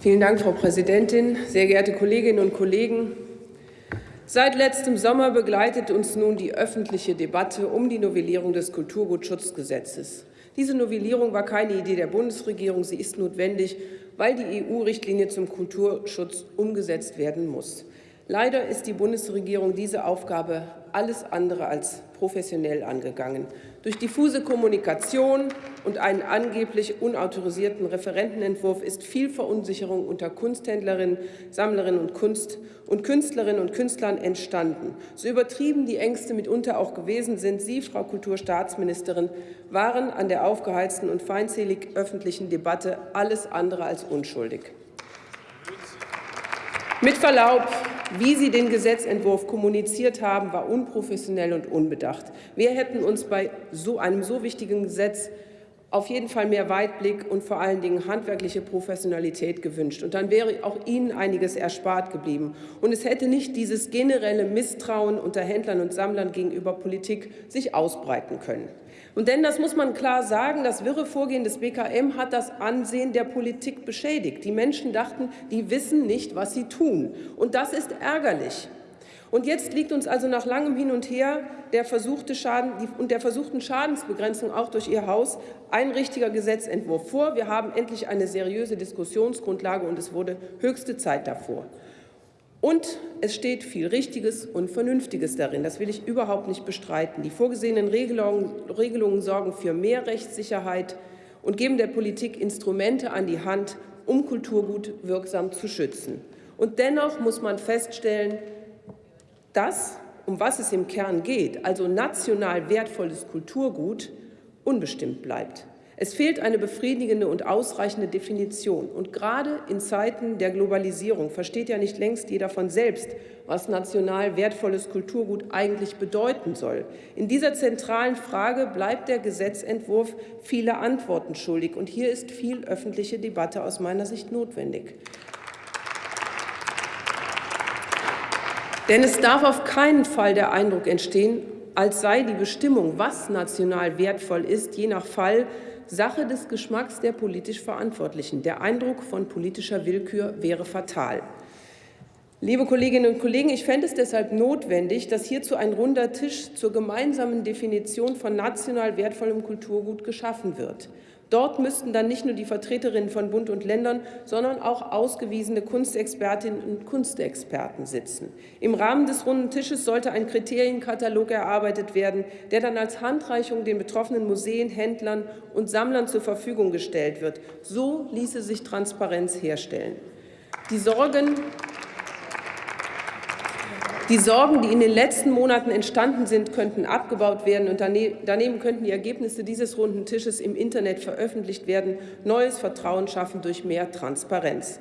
Vielen Dank, Frau Präsidentin. Sehr geehrte Kolleginnen und Kollegen, Seit letztem Sommer begleitet uns nun die öffentliche Debatte um die Novellierung des Kulturgutschutzgesetzes. Diese Novellierung war keine Idee der Bundesregierung. Sie ist notwendig, weil die EU-Richtlinie zum Kulturschutz umgesetzt werden muss. Leider ist die Bundesregierung diese Aufgabe alles andere als professionell angegangen. Durch diffuse Kommunikation und einen angeblich unautorisierten Referentenentwurf ist viel Verunsicherung unter Kunsthändlerinnen, Sammlerinnen und, Kunst und Künstlerinnen und Künstlern entstanden. So übertrieben die Ängste mitunter auch gewesen sind, Sie, Frau Kulturstaatsministerin, waren an der aufgeheizten und feindselig öffentlichen Debatte alles andere als unschuldig. Mit Verlaub, wie Sie den Gesetzentwurf kommuniziert haben, war unprofessionell und unbedacht. Wir hätten uns bei so einem so wichtigen Gesetz auf jeden Fall mehr Weitblick und vor allen Dingen handwerkliche Professionalität gewünscht. Und dann wäre auch Ihnen einiges erspart geblieben. Und es hätte nicht dieses generelle Misstrauen unter Händlern und Sammlern gegenüber Politik sich ausbreiten können. Und denn, das muss man klar sagen, das wirre Vorgehen des BKM hat das Ansehen der Politik beschädigt. Die Menschen dachten, die wissen nicht, was sie tun. Und das ist ärgerlich. Und jetzt liegt uns also nach langem Hin und Her der versuchte Schaden, und der versuchten Schadensbegrenzung auch durch Ihr Haus ein richtiger Gesetzentwurf vor. Wir haben endlich eine seriöse Diskussionsgrundlage, und es wurde höchste Zeit davor. Und es steht viel Richtiges und Vernünftiges darin. Das will ich überhaupt nicht bestreiten. Die vorgesehenen Regelungen sorgen für mehr Rechtssicherheit und geben der Politik Instrumente an die Hand, um Kulturgut wirksam zu schützen. Und dennoch muss man feststellen, dass, um was es im Kern geht, also national wertvolles Kulturgut, unbestimmt bleibt. Es fehlt eine befriedigende und ausreichende Definition. Und gerade in Zeiten der Globalisierung versteht ja nicht längst jeder von selbst, was national wertvolles Kulturgut eigentlich bedeuten soll. In dieser zentralen Frage bleibt der Gesetzentwurf viele Antworten schuldig. Und hier ist viel öffentliche Debatte aus meiner Sicht notwendig. Denn es darf auf keinen Fall der Eindruck entstehen, als sei die Bestimmung, was national wertvoll ist, je nach Fall Sache des Geschmacks der politisch Verantwortlichen. Der Eindruck von politischer Willkür wäre fatal. Liebe Kolleginnen und Kollegen, ich fände es deshalb notwendig, dass hierzu ein runder Tisch zur gemeinsamen Definition von national wertvollem Kulturgut geschaffen wird. Dort müssten dann nicht nur die Vertreterinnen von Bund und Ländern, sondern auch ausgewiesene Kunstexpertinnen und Kunstexperten sitzen. Im Rahmen des runden Tisches sollte ein Kriterienkatalog erarbeitet werden, der dann als Handreichung den betroffenen Museen, Händlern und Sammlern zur Verfügung gestellt wird. So ließe sich Transparenz herstellen. Die Sorgen die Sorgen, die in den letzten Monaten entstanden sind, könnten abgebaut werden und daneben könnten die Ergebnisse dieses runden Tisches im Internet veröffentlicht werden, neues Vertrauen schaffen durch mehr Transparenz.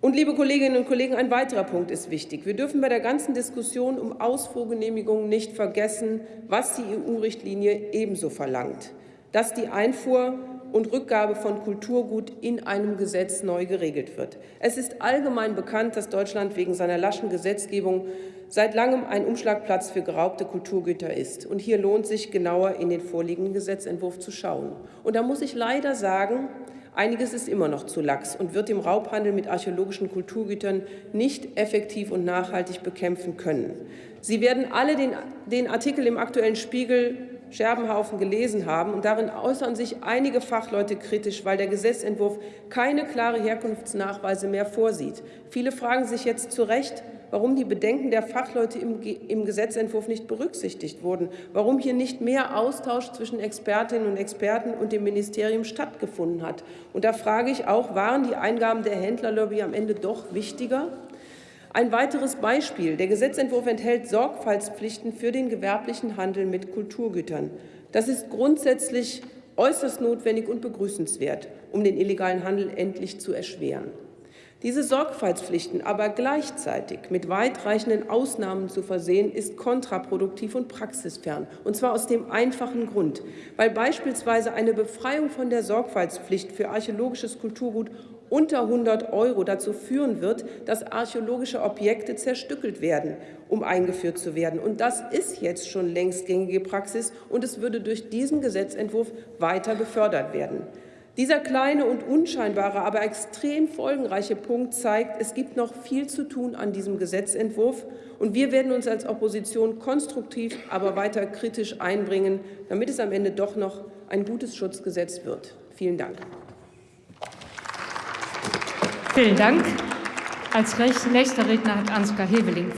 Und, liebe Kolleginnen und Kollegen, ein weiterer Punkt ist wichtig. Wir dürfen bei der ganzen Diskussion um Ausfuhrgenehmigungen nicht vergessen, was die EU-Richtlinie ebenso verlangt, dass die Einfuhr und Rückgabe von Kulturgut in einem Gesetz neu geregelt wird. Es ist allgemein bekannt, dass Deutschland wegen seiner laschen Gesetzgebung seit langem ein Umschlagplatz für geraubte Kulturgüter ist. Und hier lohnt sich genauer in den vorliegenden Gesetzentwurf zu schauen. Und da muss ich leider sagen, Einiges ist immer noch zu lax und wird im Raubhandel mit archäologischen Kulturgütern nicht effektiv und nachhaltig bekämpfen können. Sie werden alle den, den Artikel im aktuellen Spiegel Scherbenhaufen gelesen haben. Und darin äußern sich einige Fachleute kritisch, weil der Gesetzentwurf keine klare Herkunftsnachweise mehr vorsieht. Viele fragen sich jetzt zu Recht, warum die Bedenken der Fachleute im, im Gesetzentwurf nicht berücksichtigt wurden, warum hier nicht mehr Austausch zwischen Expertinnen und Experten und dem Ministerium stattgefunden hat. Und da frage ich auch, waren die Eingaben der Händlerlobby am Ende doch wichtiger? Ein weiteres Beispiel. Der Gesetzentwurf enthält Sorgfaltspflichten für den gewerblichen Handel mit Kulturgütern. Das ist grundsätzlich äußerst notwendig und begrüßenswert, um den illegalen Handel endlich zu erschweren. Diese Sorgfaltspflichten aber gleichzeitig mit weitreichenden Ausnahmen zu versehen, ist kontraproduktiv und praxisfern. Und zwar aus dem einfachen Grund, weil beispielsweise eine Befreiung von der Sorgfaltspflicht für archäologisches Kulturgut unter 100 Euro dazu führen wird, dass archäologische Objekte zerstückelt werden, um eingeführt zu werden. Und das ist jetzt schon längst gängige Praxis, und es würde durch diesen Gesetzentwurf weiter gefördert werden. Dieser kleine und unscheinbare, aber extrem folgenreiche Punkt zeigt, es gibt noch viel zu tun an diesem Gesetzentwurf, und wir werden uns als Opposition konstruktiv, aber weiter kritisch einbringen, damit es am Ende doch noch ein gutes Schutzgesetz wird. Vielen Dank. Vielen Dank. Als nächster Redner hat Ansgar Heveling.